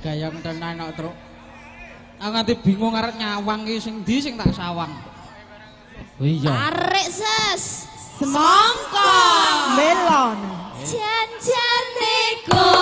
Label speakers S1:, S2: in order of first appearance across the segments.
S1: gayam tenan kok truk. Aku nganti bingung arek nyawang iki sing ndi sing tak sawang. Oh iya.
S2: Arek ses.
S3: Semangka.
S4: Melon.
S2: Eh. Jan-jan niku.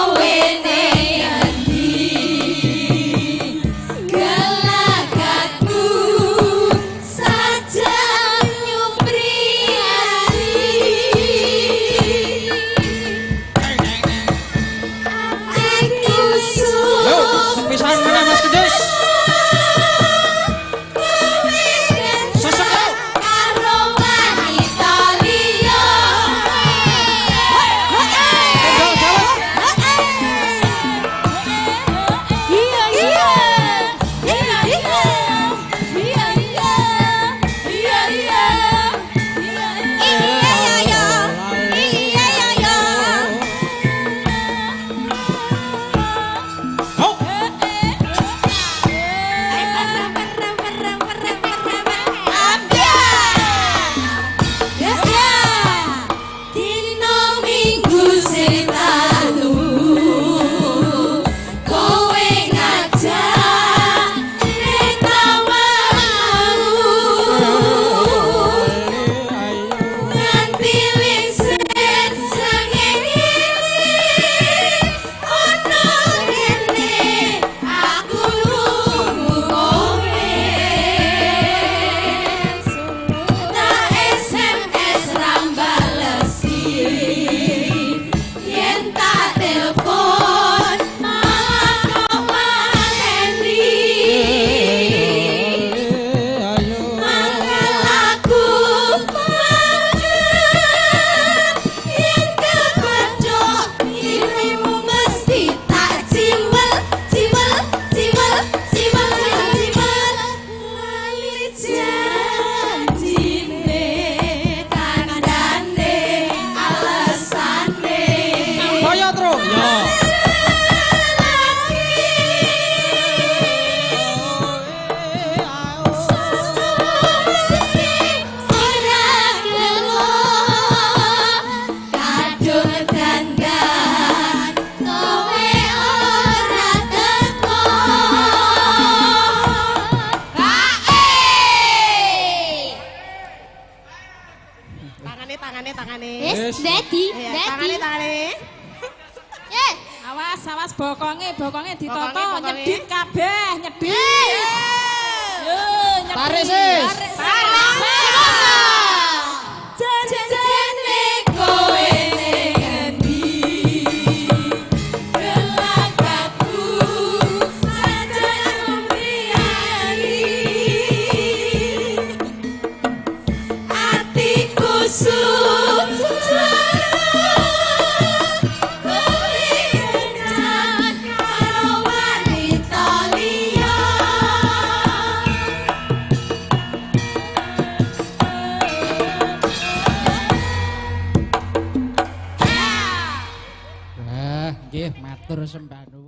S4: tangane tangane.
S1: Wis,
S2: dadi,
S4: ready. Tangane tangane.
S2: Yes.
S3: Awas, awas bokonge, bokonge ditoto nyedit kabeh, nyedit. Yo, nyedit.
S1: Pare sih. Sambano.